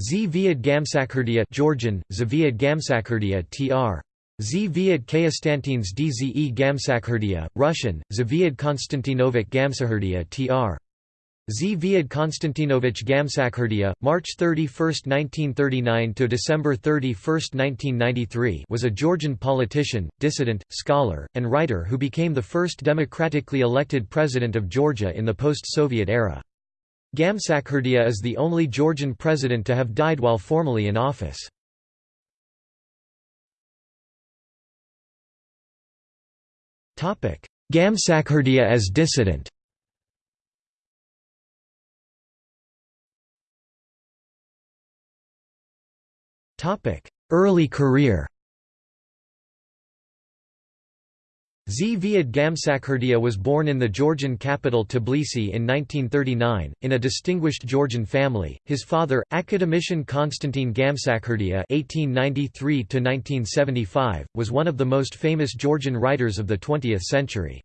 Zviad Gamsakhurdia Georgian, Zviad Gamsakhurdia tr. Zviad Konstantins Dze Gamsakhurdia, Russian, Zviad Konstantinovich Gamsakhurdia tr. Zviad Konstantinovich Gamsakhurdia, March 31, 1939 to December 31, 1993, was a Georgian politician, dissident, scholar, and writer who became the first democratically elected president of Georgia in the post-Soviet era. Gamsakhurdia is the only Georgian president to have died while formally in office. Gamsakhurdia as dissident Early career Zviad Gamsakhurdia was born in the Georgian capital Tbilisi in 1939, in a distinguished Georgian family. His father, academician Konstantin Gamsakhurdia (1893–1975), was one of the most famous Georgian writers of the 20th century.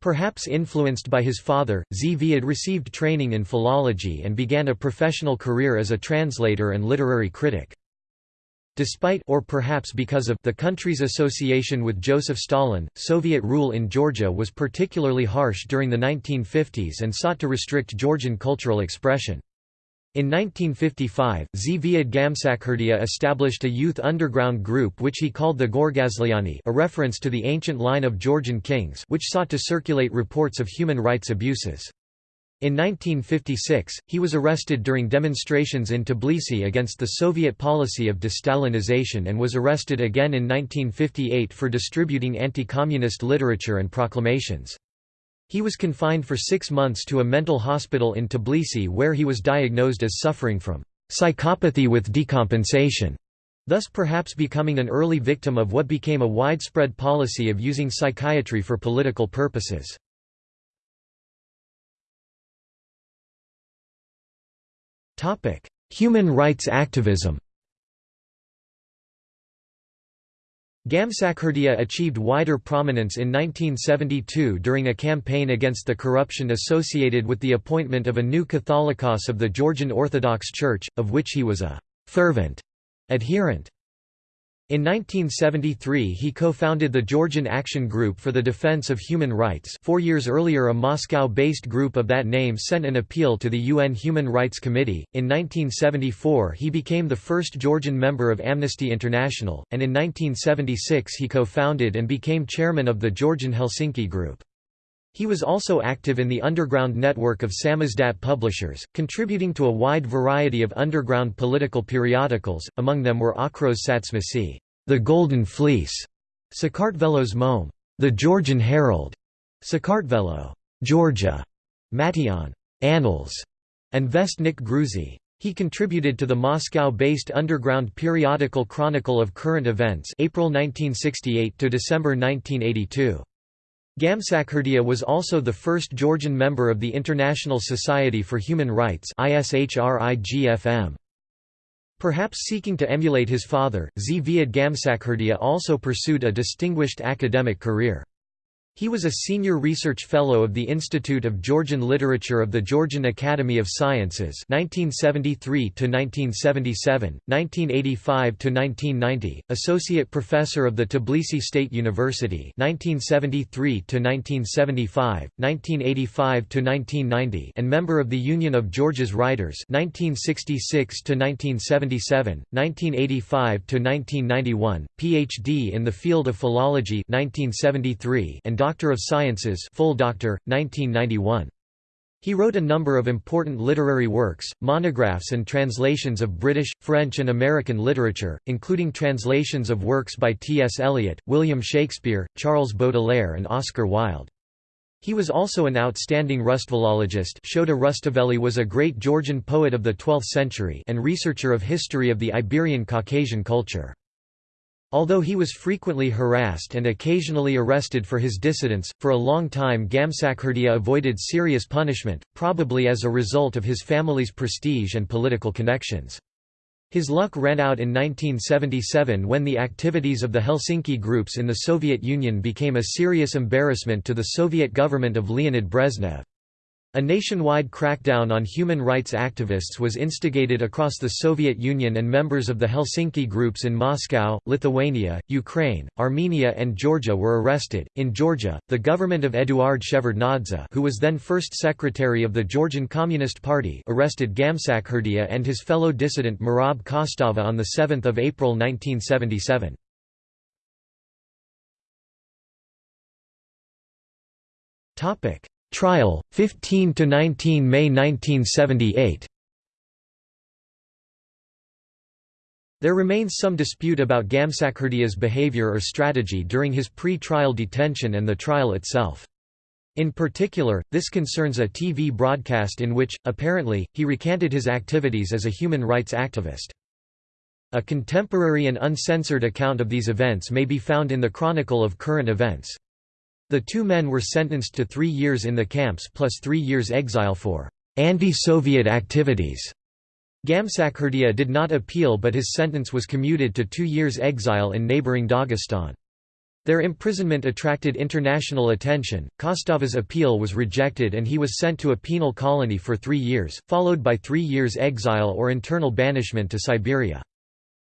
Perhaps influenced by his father, Zviad received training in philology and began a professional career as a translator and literary critic. Despite or perhaps because of the country's association with Joseph Stalin, Soviet rule in Georgia was particularly harsh during the 1950s and sought to restrict Georgian cultural expression. In 1955, Zviad Gamsakhurdia established a youth underground group which he called the Gorgasliani a reference to the ancient line of Georgian kings which sought to circulate reports of human rights abuses. In 1956, he was arrested during demonstrations in Tbilisi against the Soviet policy of de-Stalinization and was arrested again in 1958 for distributing anti-communist literature and proclamations. He was confined for six months to a mental hospital in Tbilisi where he was diagnosed as suffering from psychopathy with decompensation, thus perhaps becoming an early victim of what became a widespread policy of using psychiatry for political purposes. Topic: Human rights activism. Gamsakhurdia achieved wider prominence in 1972 during a campaign against the corruption associated with the appointment of a new Catholicos of the Georgian Orthodox Church, of which he was a fervent adherent. In 1973 he co-founded the Georgian Action Group for the Defense of Human Rights four years earlier a Moscow-based group of that name sent an appeal to the UN Human Rights Committee. In 1974 he became the first Georgian member of Amnesty International, and in 1976 he co-founded and became chairman of the Georgian Helsinki Group. He was also active in the underground network of Samizdat publishers, contributing to a wide variety of underground political periodicals, among them were Okros Satsmisi, The Golden Fleece, Sakartvelo's Zmome, The Georgian Herald, Sakartvelo, Georgia, Matiane, Annals, and Vestnik Gruzi. He contributed to the Moscow-based underground periodical Chronicle of Current Events April 1968 to December 1982. Gamsakhurdia was also the first Georgian member of the International Society for Human Rights Perhaps seeking to emulate his father, Zviad Gamsakhurdia also pursued a distinguished academic career. He was a senior research fellow of the Institute of Georgian Literature of the Georgian Academy of Sciences 1973 to 1977, 1985 to 1990, associate professor of the Tbilisi State University 1973 to 1975, 1985 to 1990, and member of the Union of Georgia's Writers 1966 to 1977, 1985 to 1991, PhD in the field of philology 1973 and Doctor of Sciences full doctor, 1991. He wrote a number of important literary works, monographs and translations of British, French and American literature, including translations of works by T. S. Eliot, William Shakespeare, Charles Baudelaire and Oscar Wilde. He was also an outstanding Rustvelologist Shota Rustaveli was a great Georgian poet of the 12th century and researcher of history of the Iberian Caucasian culture. Although he was frequently harassed and occasionally arrested for his dissidence, for a long time Gamsakhurdia avoided serious punishment, probably as a result of his family's prestige and political connections. His luck ran out in 1977 when the activities of the Helsinki groups in the Soviet Union became a serious embarrassment to the Soviet government of Leonid Brezhnev. A nationwide crackdown on human rights activists was instigated across the Soviet Union and members of the Helsinki groups in Moscow, Lithuania, Ukraine, Armenia and Georgia were arrested. In Georgia, the government of Eduard Shevardnadze, who was then first secretary of the Georgian Communist Party, arrested Gamsakhurdia and his fellow dissident Merab Kostava on the 7th of April 1977. Topic Trial, 15 to 19 May 1978. There remains some dispute about Gamsakhurdia's behavior or strategy during his pre-trial detention and the trial itself. In particular, this concerns a TV broadcast in which, apparently, he recanted his activities as a human rights activist. A contemporary and uncensored account of these events may be found in the Chronicle of Current Events. The two men were sentenced to three years in the camps plus three years exile for anti-Soviet activities. Gamsakhurdia did not appeal but his sentence was commuted to two years exile in neighboring Dagestan. Their imprisonment attracted international attention, Kostava's appeal was rejected and he was sent to a penal colony for three years, followed by three years exile or internal banishment to Siberia.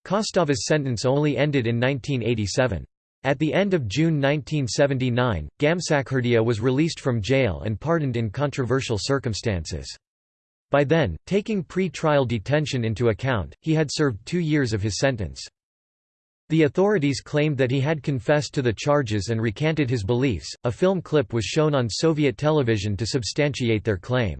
Kostava's sentence only ended in 1987. At the end of June 1979, Gamsakhurdia was released from jail and pardoned in controversial circumstances. By then, taking pre-trial detention into account, he had served two years of his sentence. The authorities claimed that he had confessed to the charges and recanted his beliefs. A film clip was shown on Soviet television to substantiate their claim.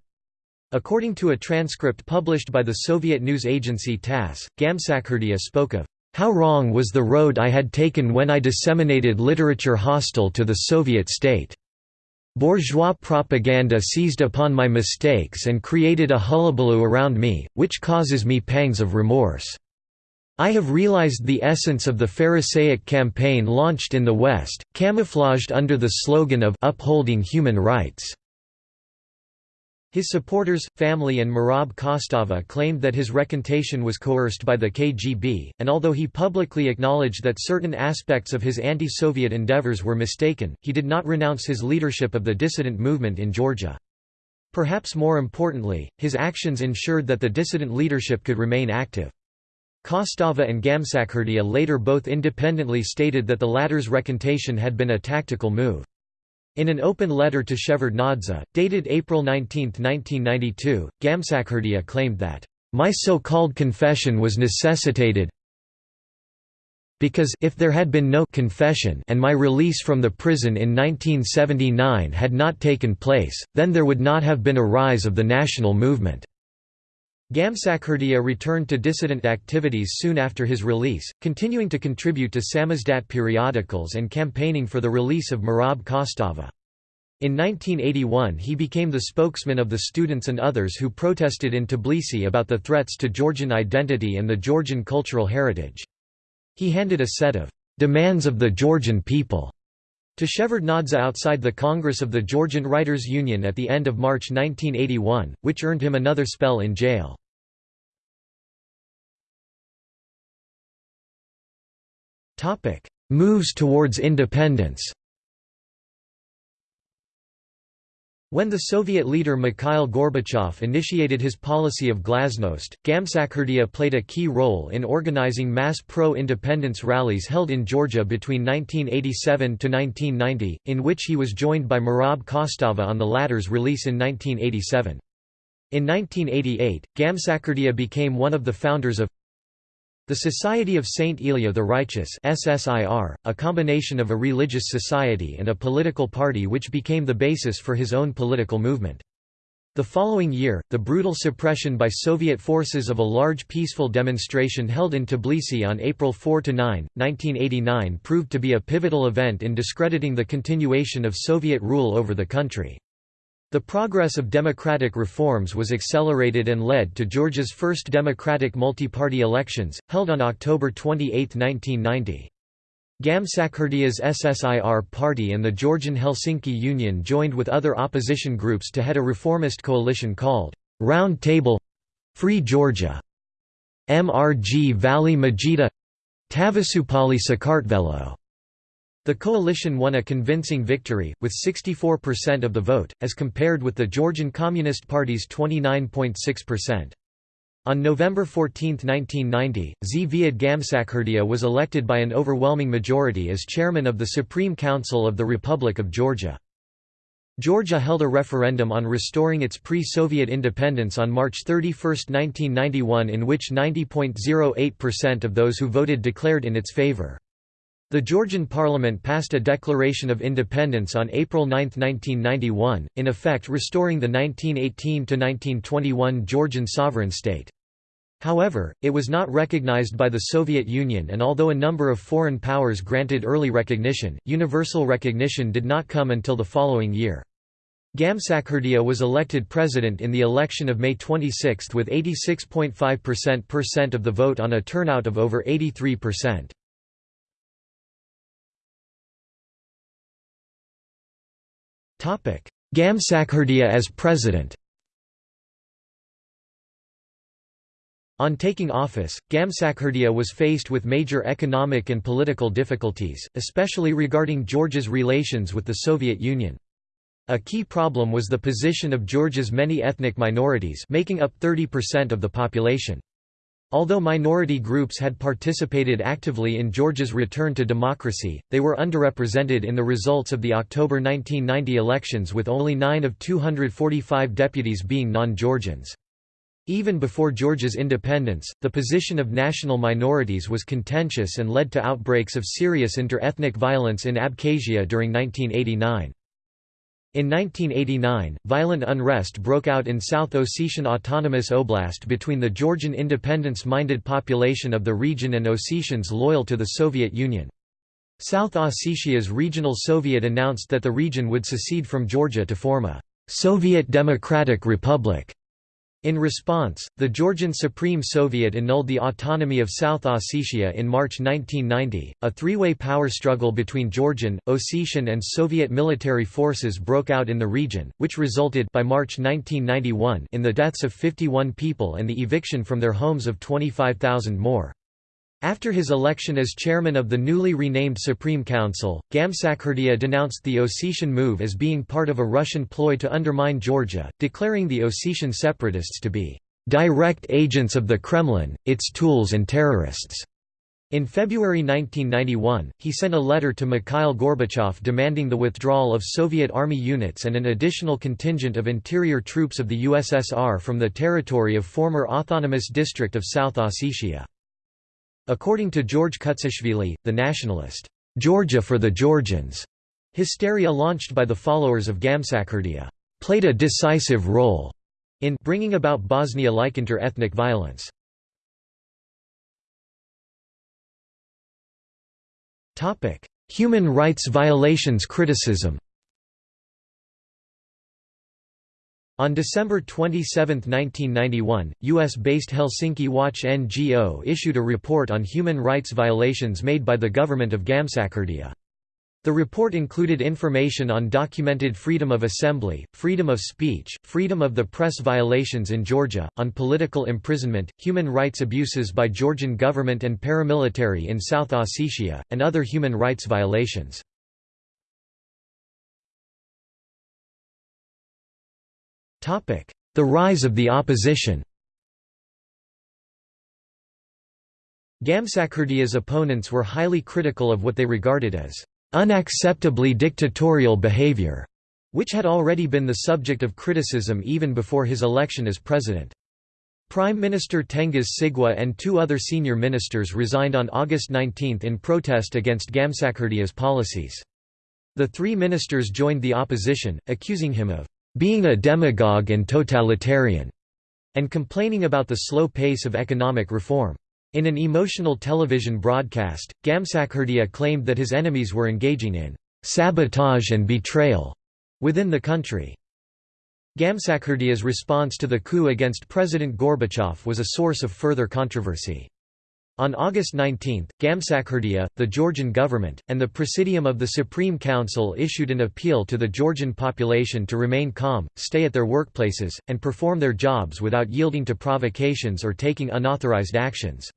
According to a transcript published by the Soviet news agency TASS, Gamsakhurdia spoke of how wrong was the road I had taken when I disseminated literature hostile to the Soviet state. Bourgeois propaganda seized upon my mistakes and created a hullabaloo around me, which causes me pangs of remorse. I have realized the essence of the Pharisaic campaign launched in the West, camouflaged under the slogan of upholding human rights. His supporters, family and Merab Kostava claimed that his recantation was coerced by the KGB, and although he publicly acknowledged that certain aspects of his anti-Soviet endeavors were mistaken, he did not renounce his leadership of the dissident movement in Georgia. Perhaps more importantly, his actions ensured that the dissident leadership could remain active. Kostava and Gamsakhurdia later both independently stated that the latter's recantation had been a tactical move. In an open letter to Shevardnadze, dated April 19, 1992, Gamsakhurdia claimed that, "...my so-called confession was necessitated because if there had been no confession and my release from the prison in 1979 had not taken place, then there would not have been a rise of the national movement." Gamsakhurdia returned to dissident activities soon after his release, continuing to contribute to samizdat periodicals and campaigning for the release of Merab Kostava. In 1981 he became the spokesman of the students and others who protested in Tbilisi about the threats to Georgian identity and the Georgian cultural heritage. He handed a set of «demands of the Georgian people» to Shevardnadze outside the Congress of the Georgian Writers' Union at the end of March 1981, which earned him another spell in jail. Moves towards independence When the Soviet leader Mikhail Gorbachev initiated his policy of glasnost, Gamsakhurdia played a key role in organizing mass pro-independence rallies held in Georgia between 1987 to 1990, in which he was joined by Merab Kostava on the latter's release in 1987. In 1988, Gamsakhurdia became one of the founders of the Society of Saint Ilia the Righteous SSIR, a combination of a religious society and a political party which became the basis for his own political movement. The following year, the brutal suppression by Soviet forces of a large peaceful demonstration held in Tbilisi on April 4–9, 1989 proved to be a pivotal event in discrediting the continuation of Soviet rule over the country. The progress of democratic reforms was accelerated and led to Georgia's first democratic multi-party elections, held on October 28, 1990. Gamsakhurdia's SSIR party and the Georgian Helsinki Union joined with other opposition groups to head a reformist coalition called Round Table Free Georgia. MRG Valley Majida Tavasupali Sakartvelo The coalition won a convincing victory, with 64% of the vote, as compared with the Georgian Communist Party's 29.6%. On November 14, 1990, Zviad Gamsakhurdia was elected by an overwhelming majority as chairman of the Supreme Council of the Republic of Georgia. Georgia held a referendum on restoring its pre-Soviet independence on March 31, 1991 in which 90.08% of those who voted declared in its favor. The Georgian parliament passed a declaration of independence on April 9, 1991, in effect restoring the 1918–1921 Georgian sovereign state. However, it was not recognized by the Soviet Union and although a number of foreign powers granted early recognition, universal recognition did not come until the following year. Gamsakhurdia was elected president in the election of May 26 with 86.5% of the vote on a turnout of over 83%. Gamsakhurdia as president On taking office, Gamsakhurdia was faced with major economic and political difficulties, especially regarding Georgia's relations with the Soviet Union. A key problem was the position of Georgia's many ethnic minorities making up 30% of the population. Although minority groups had participated actively in Georgia's return to democracy, they were underrepresented in the results of the October 1990 elections with only 9 of 245 deputies being non-Georgians. Even before Georgia's independence, the position of national minorities was contentious and led to outbreaks of serious inter-ethnic violence in Abkhazia during 1989. In 1989, violent unrest broke out in South Ossetian Autonomous Oblast between the Georgian independence-minded population of the region and Ossetians loyal to the Soviet Union. South Ossetia's regional Soviet announced that the region would secede from Georgia to form a «Soviet Democratic Republic» In response, the Georgian Supreme Soviet annulled the autonomy of South Ossetia in March 1990. A three way power struggle between Georgian, Ossetian, and Soviet military forces broke out in the region, which resulted by March 1991 in the deaths of 51 people and the eviction from their homes of 25,000 more. After his election as chairman of the newly renamed Supreme Council, Gamsakhurdia denounced the Ossetian move as being part of a Russian ploy to undermine Georgia, declaring the Ossetian separatists to be direct agents of the Kremlin, its tools and terrorists. In February 1991, he sent a letter to Mikhail Gorbachev demanding the withdrawal of Soviet army units and an additional contingent of interior troops of the USSR from the territory of former autonomous district of South Ossetia. According to George Kutsishvili, the nationalist, "'Georgia for the Georgians' hysteria launched by the followers of Gamsakhurdia, played a decisive role in bringing about Bosnia-like inter-ethnic violence. Human rights violations criticism On December 27, 1991, US-based Helsinki Watch NGO issued a report on human rights violations made by the government of Gamsakhurdia. The report included information on documented freedom of assembly, freedom of speech, freedom of the press violations in Georgia, on political imprisonment, human rights abuses by Georgian government and paramilitary in South Ossetia, and other human rights violations. The rise of the opposition Gamsakhurdia's opponents were highly critical of what they regarded as unacceptably dictatorial behavior, which had already been the subject of criticism even before his election as president. Prime Minister Tengiz Sigua and two other senior ministers resigned on August 19 in protest against Gamsakhurdia's policies. The three ministers joined the opposition, accusing him of being a demagogue and totalitarian, and complaining about the slow pace of economic reform. In an emotional television broadcast, Gamsakhurdia claimed that his enemies were engaging in sabotage and betrayal within the country. Gamsakhurdia's response to the coup against President Gorbachev was a source of further controversy. On August 19, Gamsakhurdia, the Georgian government, and the Presidium of the Supreme Council issued an appeal to the Georgian population to remain calm, stay at their workplaces, and perform their jobs without yielding to provocations or taking unauthorized actions.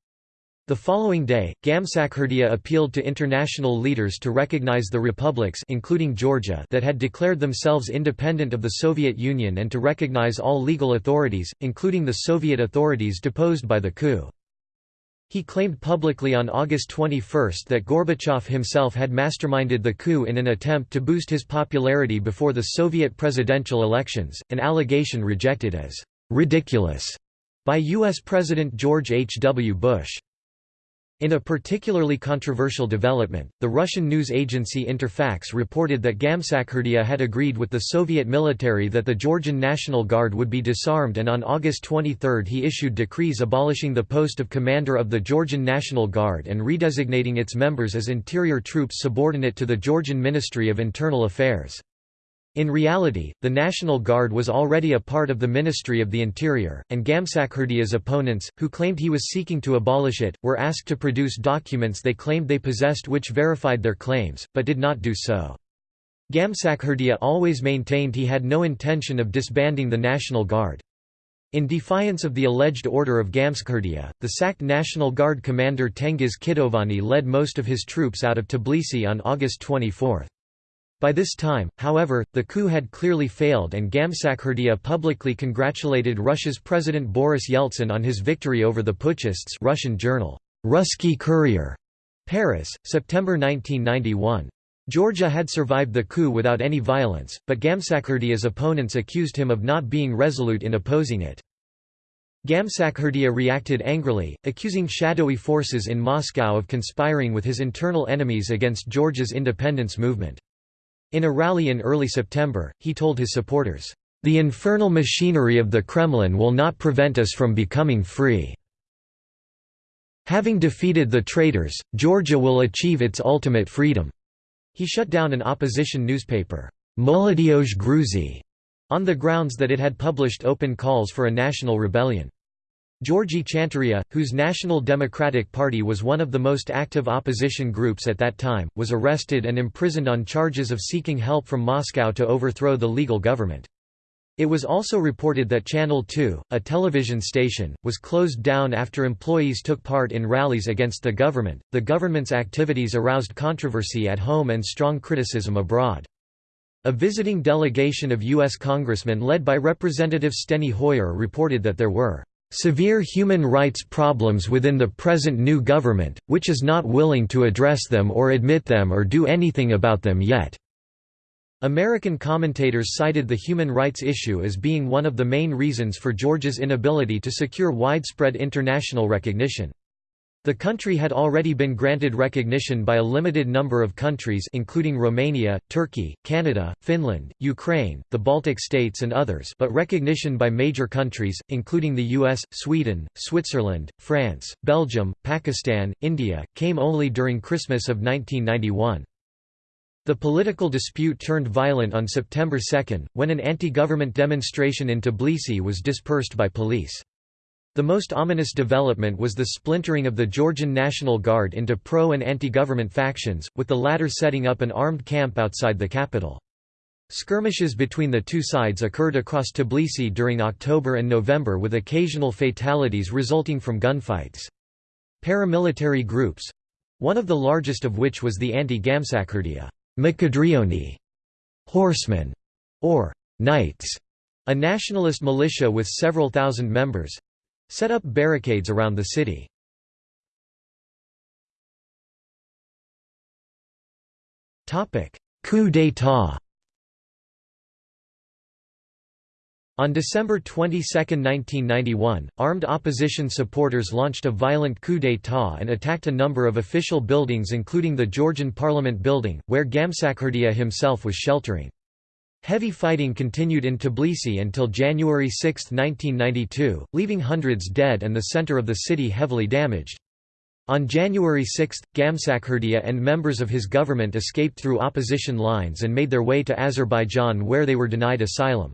The following day, Gamsakhurdia appealed to international leaders to recognize the republics including Georgia that had declared themselves independent of the Soviet Union and to recognize all legal authorities, including the Soviet authorities deposed by the coup. He claimed publicly on August 21 that Gorbachev himself had masterminded the coup in an attempt to boost his popularity before the Soviet presidential elections, an allegation rejected as «ridiculous» by U.S. President George H. W. Bush. In a particularly controversial development, the Russian news agency Interfax reported that Gamsakhurdia had agreed with the Soviet military that the Georgian National Guard would be disarmed and on August 23 he issued decrees abolishing the post of commander of the Georgian National Guard and redesignating its members as interior troops subordinate to the Georgian Ministry of Internal Affairs. In reality, the National Guard was already a part of the Ministry of the Interior, and Gamsakhurdia's opponents, who claimed he was seeking to abolish it, were asked to produce documents they claimed they possessed which verified their claims, but did not do so. Gamsakhurdia always maintained he had no intention of disbanding the National Guard. In defiance of the alleged order of Gamsakhurdia, the sacked National Guard commander Tengiz Kitovani led most of his troops out of Tbilisi on August 24. By this time, however, the coup had clearly failed and Gamsakhurdia publicly congratulated Russia's President Boris Yeltsin on his victory over the putschists Russian journal, Ruski Courier, Paris, September 1991. Georgia had survived the coup without any violence, but Gamsakhurdia's opponents accused him of not being resolute in opposing it. Gamsakhurdia reacted angrily, accusing shadowy forces in Moscow of conspiring with his internal enemies against Georgia's independence movement. In a rally in early September, he told his supporters, "...the infernal machinery of the Kremlin will not prevent us from becoming free. Having defeated the traitors, Georgia will achieve its ultimate freedom." He shut down an opposition newspaper, Molodiyozh Gruzi, on the grounds that it had published open calls for a national rebellion. Georgy Chanturia, whose National Democratic Party was one of the most active opposition groups at that time, was arrested and imprisoned on charges of seeking help from Moscow to overthrow the legal government. It was also reported that Channel 2, a television station, was closed down after employees took part in rallies against the government. The government's activities aroused controversy at home and strong criticism abroad. A visiting delegation of U.S. congressmen led by Representative Steny Hoyer reported that there were severe human rights problems within the present new government, which is not willing to address them or admit them or do anything about them yet." American commentators cited the human rights issue as being one of the main reasons for Georgia's inability to secure widespread international recognition. The country had already been granted recognition by a limited number of countries including Romania, Turkey, Canada, Finland, Ukraine, the Baltic states and others but recognition by major countries, including the US, Sweden, Switzerland, France, Belgium, Pakistan, India, came only during Christmas of 1991. The political dispute turned violent on September 2, when an anti-government demonstration in Tbilisi was dispersed by police. The most ominous development was the splintering of the Georgian National Guard into pro- and anti-government factions, with the latter setting up an armed camp outside the capital. Skirmishes between the two sides occurred across Tbilisi during October and November with occasional fatalities resulting from gunfights. Paramilitary groups—one of the largest of which was the anti-Gamsakhurdia Mkhedrioni horsemen, or knights, a nationalist militia with several thousand members, set up barricades around the city. Coup d'état On December 22, 1991, armed opposition supporters launched a violent coup d'état and attacked a number of official buildings including the Georgian Parliament building, where Gamsakhurdia himself was sheltering. Heavy fighting continued in Tbilisi until January 6, 1992, leaving hundreds dead and the center of the city heavily damaged. On January 6, Gamsakhurdia and members of his government escaped through opposition lines and made their way to Azerbaijan where they were denied asylum.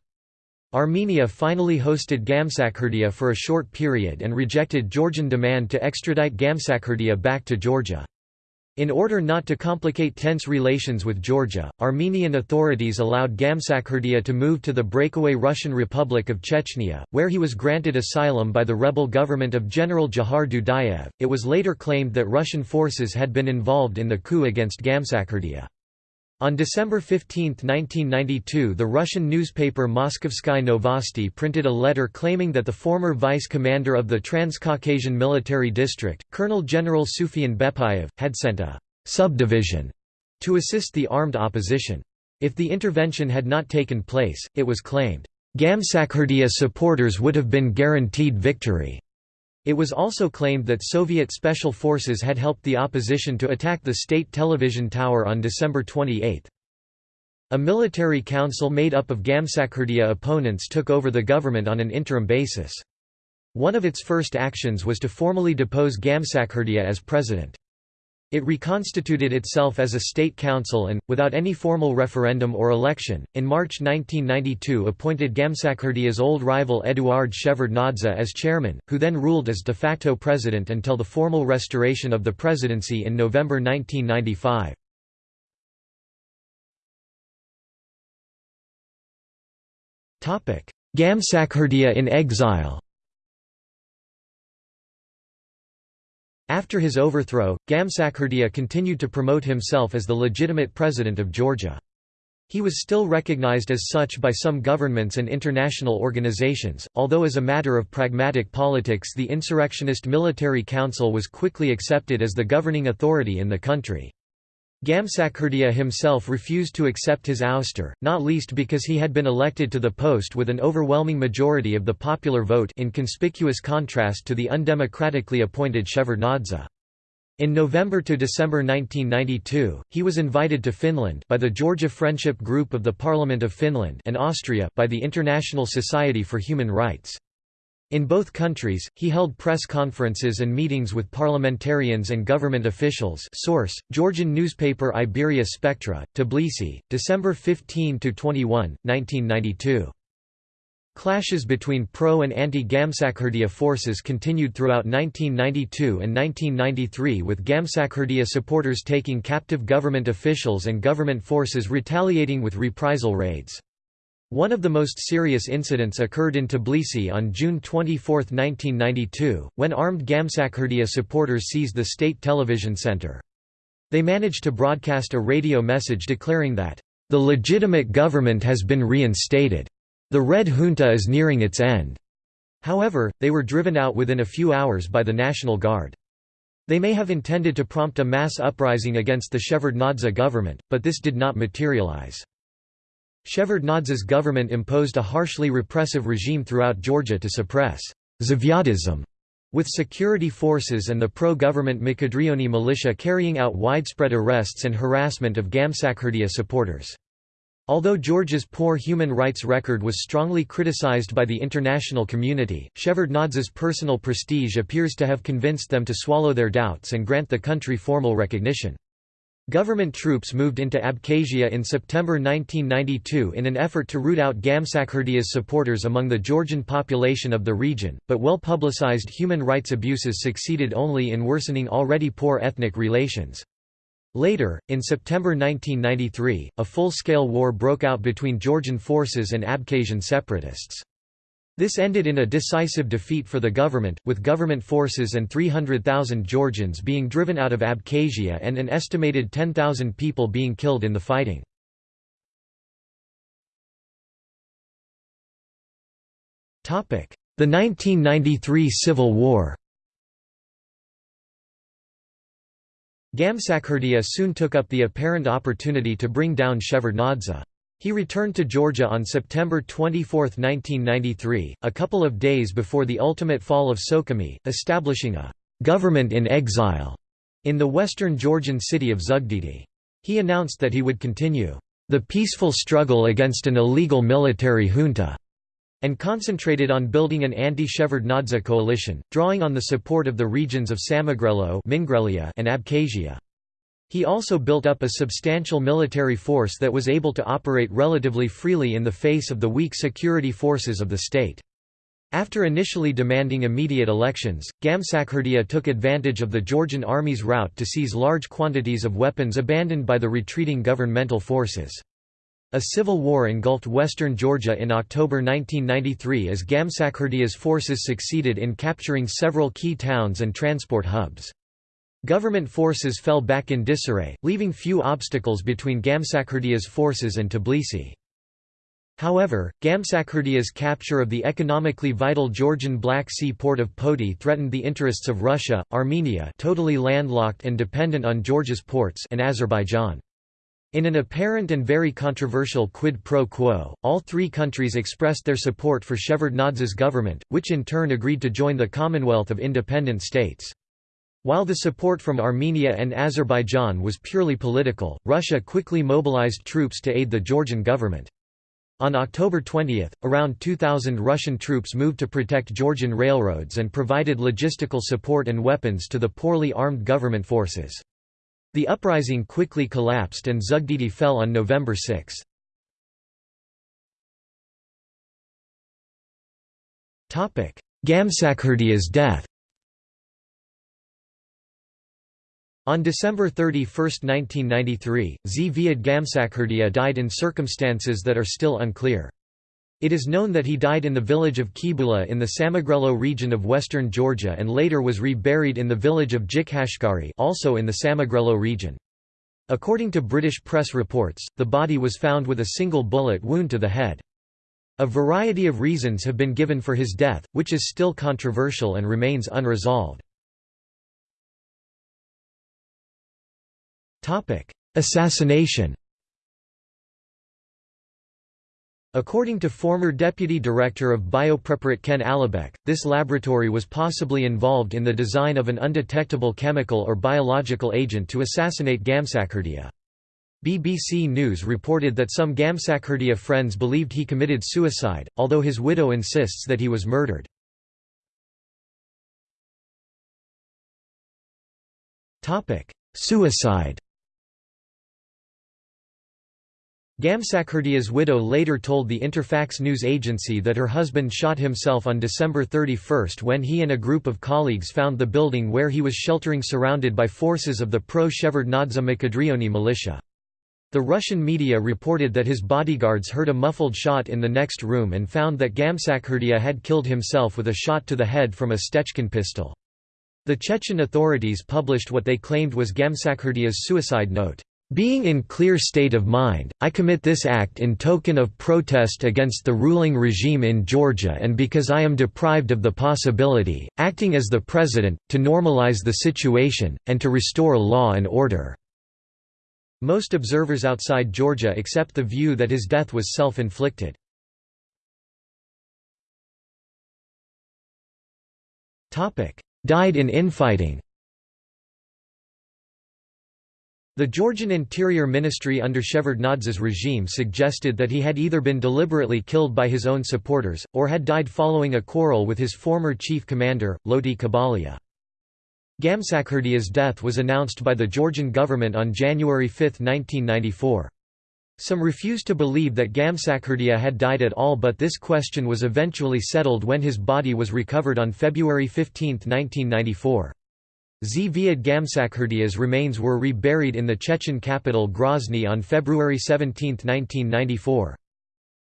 Armenia finally hosted Gamsakhurdia for a short period and rejected Georgian demand to extradite Gamsakhurdia back to Georgia. In order not to complicate tense relations with Georgia, Armenian authorities allowed Gamsakhurdia to move to the breakaway Russian Republic of Chechnya, where he was granted asylum by the rebel government of General Dzhokhar Dudayev. It was later claimed that Russian forces had been involved in the coup against Gamsakhurdia. On December 15, 1992 the Russian newspaper Moskovskaya Novosti printed a letter claiming that the former vice-commander of the Transcaucasian Military District, Colonel General Sufyan Bepayev, had sent a «subdivision» to assist the armed opposition. If the intervention had not taken place, it was claimed, Gamsakhurdia supporters would have been guaranteed victory. It was also claimed that Soviet special forces had helped the opposition to attack the state television tower on December 28. A military council made up of Gamsakhurdia opponents took over the government on an interim basis. One of its first actions was to formally depose Gamsakhurdia as president. It reconstituted itself as a state council and, without any formal referendum or election, in March 1992 appointed Gamsakhurdia's old rival Eduard Shevardnadze as chairman, who then ruled as de facto president until the formal restoration of the presidency in November 1995. Gamsakhurdia in exile After his overthrow, Gamsakhurdia continued to promote himself as the legitimate president of Georgia. He was still recognized as such by some governments and international organizations, although as a matter of pragmatic politics the insurrectionist military council was quickly accepted as the governing authority in the country. Gamsakhurdia himself refused to accept his ouster, not least because he had been elected to the post with an overwhelming majority of the popular vote in conspicuous contrast to the undemocratically appointed Shevardnadze. In November to December 1992, he was invited to Finland by the Georgia Friendship Group of the Parliament of Finland and Austria by the International Society for Human Rights. In both countries, he held press conferences and meetings with parliamentarians and government officials source, Georgian newspaper Iberia Spectra, Tbilisi, December 15–21, 1992. Clashes between pro- and anti-Gamsakhurdia forces continued throughout 1992 and 1993 with Gamsakhurdia supporters taking captive government officials and government forces retaliating with reprisal raids. One of the most serious incidents occurred in Tbilisi on June 24, 1992, when armed Gamsakhurdia supporters seized the state television center. They managed to broadcast a radio message declaring that, "...the legitimate government has been reinstated. The Red Junta is nearing its end." However, they were driven out within a few hours by the National Guard. They may have intended to prompt a mass uprising against the Shevardnadze government, but this did not materialize. Shevardnadze's government imposed a harshly repressive regime throughout Georgia to suppress Zviadism, with security forces and the pro-government Mkhedrioni militia carrying out widespread arrests and harassment of Gamsakhurdia supporters. Although Georgia's poor human rights record was strongly criticized by the international community, Shevardnadze's personal prestige appears to have convinced them to swallow their doubts and grant the country formal recognition. Government troops moved into Abkhazia in September 1992 in an effort to root out Gamsakhurdia's supporters among the Georgian population of the region, but well-publicized human rights abuses succeeded only in worsening already poor ethnic relations. Later, in September 1993, a full-scale war broke out between Georgian forces and Abkhazian separatists. This ended in a decisive defeat for the government, with government forces and 300,000 Georgians being driven out of Abkhazia and an estimated 10,000 people being killed in the fighting. The 1993 Civil War Gamsakhurdia soon took up the apparent opportunity to bring down Shevardnadze. He returned to Georgia on September 24, 1993, a couple of days before the ultimate fall of Sukhumi, establishing a «government in exile» in the western Georgian city of Zugdidi. He announced that he would continue «the peaceful struggle against an illegal military junta» and concentrated on building an anti-Shevardnadze coalition, drawing on the support of the regions of Mingrelia and Abkhazia. He also built up a substantial military force that was able to operate relatively freely in the face of the weak security forces of the state. After initially demanding immediate elections, Gamsakhurdia took advantage of the Georgian army's rout to seize large quantities of weapons abandoned by the retreating governmental forces. A civil war engulfed western Georgia in October 1993 as Gamsakhurdia's forces succeeded in capturing several key towns and transport hubs. Government forces fell back in disarray, leaving few obstacles between Gamsakhurdia's forces and Tbilisi. However, Gamsakhurdia's capture of the economically vital Georgian Black Sea port of Poti threatened the interests of Russia, Armenia totally landlocked and dependent on Georgia's ports and Azerbaijan. In an apparent and very controversial quid pro quo, all three countries expressed their support for Shevardnadze's government, which in turn agreed to join the Commonwealth of Independent States. While the support from Armenia and Azerbaijan was purely political, Russia quickly mobilized troops to aid the Georgian government. On October 20, around 2,000 Russian troops moved to protect Georgian railroads and provided logistical support and weapons to the poorly armed government forces. The uprising quickly collapsed and Zugdidi fell on November 6. Gamsakhurdia's death On December 31, 1993, Zviad Gamsakhurdia died in circumstances that are still unclear. It is known that he died in the village of Khibula in the Samegrelo region of western Georgia and later was reburied in the village of Jikhashkari also in the Samegrelo region. According to British press reports, the body was found with a single bullet wound to the head. A variety of reasons have been given for his death, which is still controversial and remains unresolved. Assassination According to former deputy director of Biopreparat Ken Alibek, this laboratory was possibly involved in the design of an undetectable chemical or biological agent to assassinate Gamsakhurdia. BBC News reported that some Gamsakhurdia friends believed he committed suicide, although his widow insists that he was murdered. Suicide Gamsakhurdia's widow later told the Interfax news agency that her husband shot himself on December 31 when he and a group of colleagues found the building where he was sheltering surrounded by forces of the pro-Shevardnadze Mkhedrioni militia. The Russian media reported that his bodyguards heard a muffled shot in the next room and found that Gamsakhurdia had killed himself with a shot to the head from a Stechkin pistol. The Chechen authorities published what they claimed was Gamsakhurdia's suicide note. Being in clear state of mind, I commit this act in token of protest against the ruling regime in Georgia and because I am deprived of the possibility, acting as the president, to normalize the situation, and to restore law and order." Most observers outside Georgia accept the view that his death was self-inflicted. Died in infighting The Georgian Interior Ministry under Shevardnadze's regime suggested that he had either been deliberately killed by his own supporters, or had died following a quarrel with his former chief commander, Loti Kobalia. Gamsakhurdia's death was announced by the Georgian government on January 5, 1994. Some refused to believe that Gamsakhurdia had died at all but this question was eventually settled when his body was recovered on February 15, 1994. Zviad Gamsakhurdia's remains were reburied in the Chechen capital Grozny on February 17, 1994.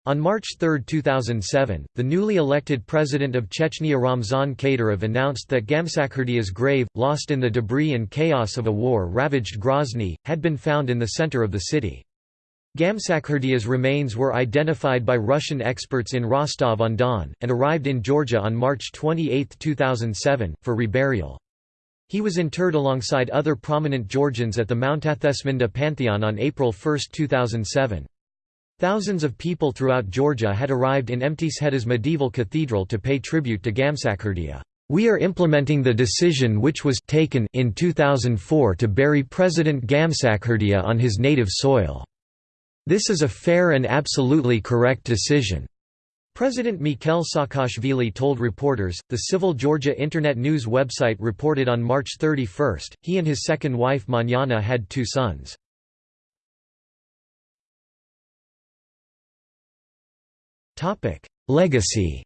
On March 3, 2007, the newly elected president of Chechnya Ramzan Kadyrov announced that Gamsakhurdia's grave, lost in the debris and chaos of a war-ravaged Grozny, had been found in the center of the city. Gamsakhurdia's remains were identified by Russian experts in Rostov-on-Don, and arrived in Georgia on March 28, 2007, for reburial. He was interred alongside other prominent Georgians at the Mtatsminda Pantheon on April 1, 2007. Thousands of people throughout Georgia had arrived in Mtskheta's medieval cathedral to pay tribute to Gamsakhurdia. We are implementing the decision which was taken in 2004 to bury President Gamsakhurdia on his native soil. This is a fair and absolutely correct decision. President Mikhail Saakashvili told reporters, the Civil Georgia Internet News website reported on March 31, he and his second wife Manana had two sons. Legacy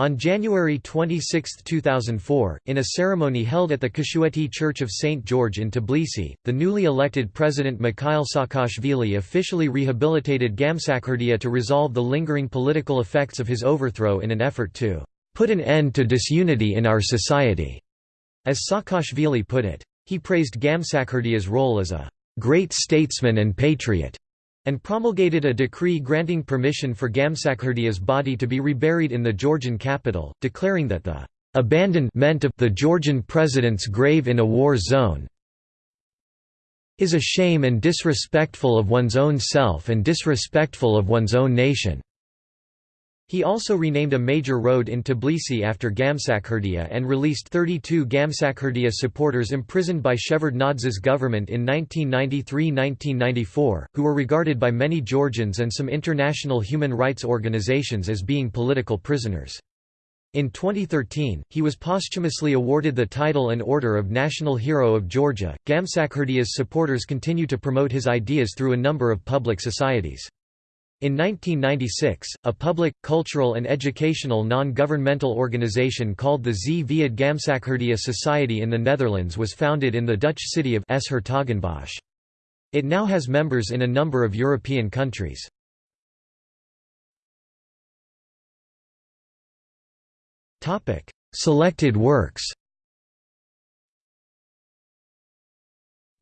On January 26, 2004, in a ceremony held at the Kashueti Church of St. George in Tbilisi, the newly elected President Mikhail Saakashvili officially rehabilitated Gamsakhurdia to resolve the lingering political effects of his overthrow in an effort to "...put an end to disunity in our society." As Saakashvili put it. He praised Gamsakhurdia's role as a "...great statesman and patriot." And promulgated a decree granting permission for Gamsakhurdia's body to be reburied in the Georgian capital, declaring that the abandonment of the Georgian president's grave in a war zone is a shame and disrespectful of one's own self and disrespectful of one's own nation. He also renamed a major road in Tbilisi after Gamsakhurdia and released 32 Gamsakhurdia supporters imprisoned by Shevardnadze's government in 1993–1994, who were regarded by many Georgians and some international human rights organizations as being political prisoners. In 2013, he was posthumously awarded the title and Order of National Hero of Georgia. Gamsakhurdia's supporters continue to promote his ideas through a number of public societies. In 1996, a public, cultural and educational non-governmental organization called the Zviad Gamsakhurdia Society in the Netherlands was founded in the Dutch city of S-Hertogenbosch. It now has members in a number of European countries. Selected works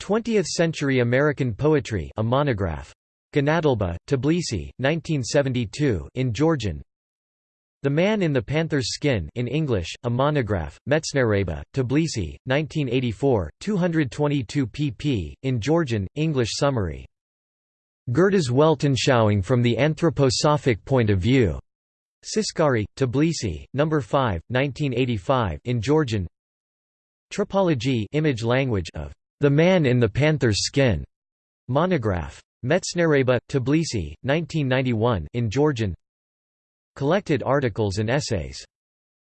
20th-century American poetry a monograph Ganatleba, Tbilisi, 1972 in Georgian The Man in the Panther's Skin in English, a monograph, Metsniereba, Tbilisi, 1984, 222 pp. in Georgian, English summary. Goethe's Weltanschauung from the Anthroposophic Point of View. Tsiskari, Tbilisi, No. 5, 1985 in Georgian Tropology image language of The Man in the Panther's Skin monograph. Metsniereba, Tbilisi, 1991 in Georgian. Collected articles and essays.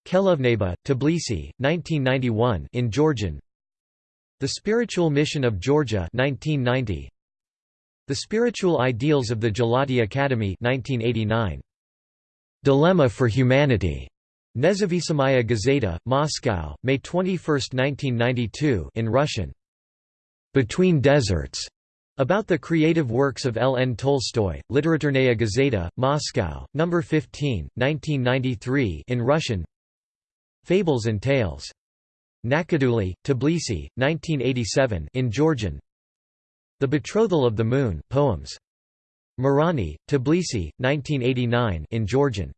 Khelovneba, Tbilisi, 1991 in Georgian. The Spiritual Mission of Georgia 1990 The Spiritual Ideals of the Gelati Academy 1989 Dilemma for Humanity. Nezavisimaya Gazeta, Moscow, May 21, 1992 in Russian. Between Deserts about the creative works of L. N. Tolstoy, Literaturnaya Gazeta, Moscow, No. 15, 1993 in Russian Fables and Tales. Nakaduli, Tbilisi, 1987 in Georgian The Betrothal of the Moon poems. Marani, Tbilisi, 1989 in Georgian